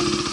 you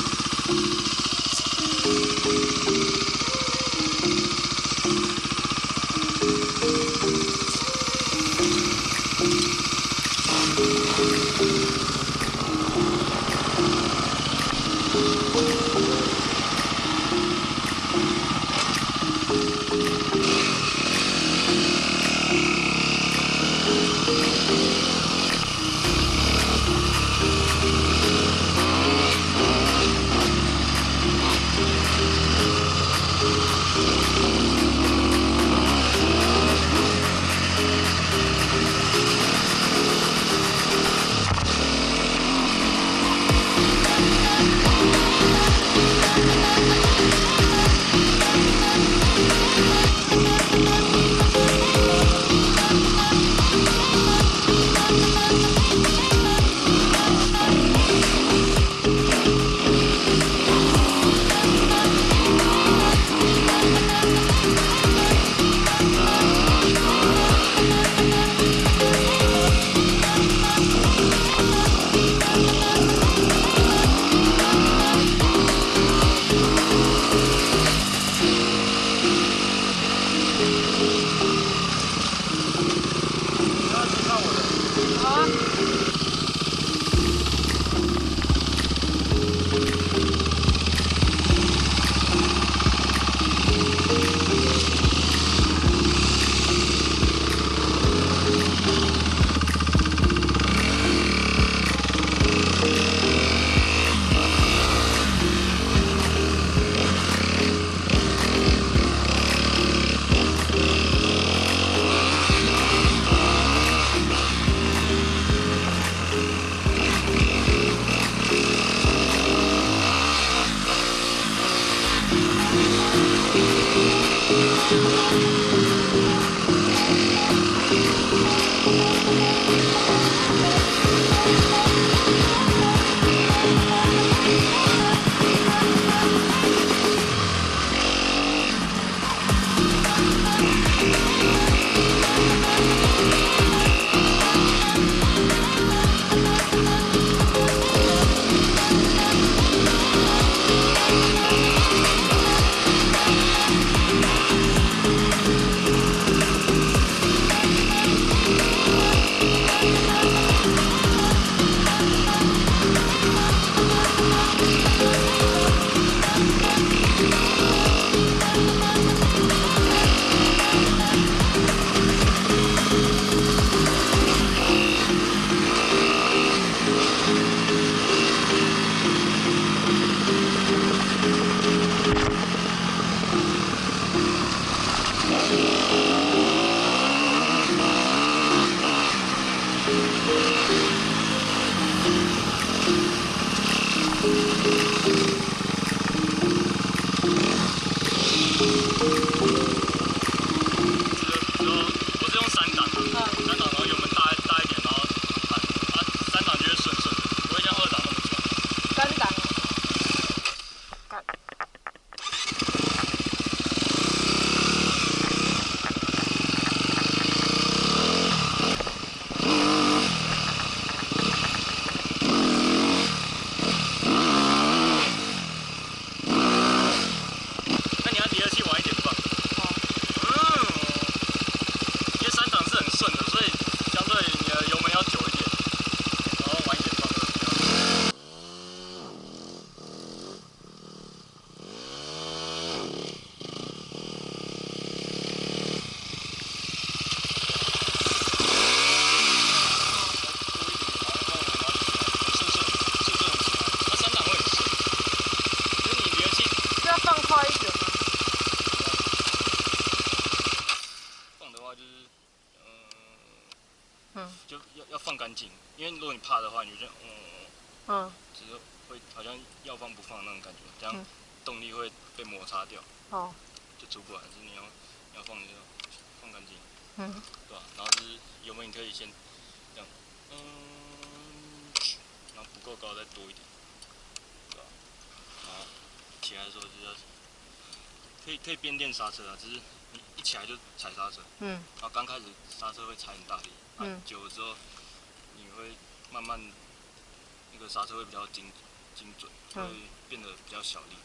因为如果你怕的话，你就这样，嗯，嗯，只是会好像要放不放那种感觉，这样动力会被摩擦掉，哦、就出不来，是你要要放就放干净，嗯，对吧、然后就是油门，你可以先这样，嗯，然后不够高再多一点，对吧、啊？然后起来的时候就要可以可以边电刹车啊，只是你一起来就踩刹车，嗯，然后刚开始刹车会踩很大力，嗯，久了之后。会慢慢，那个刹车会比较精精准，会变得比较小力，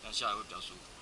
这样下来会比较舒服。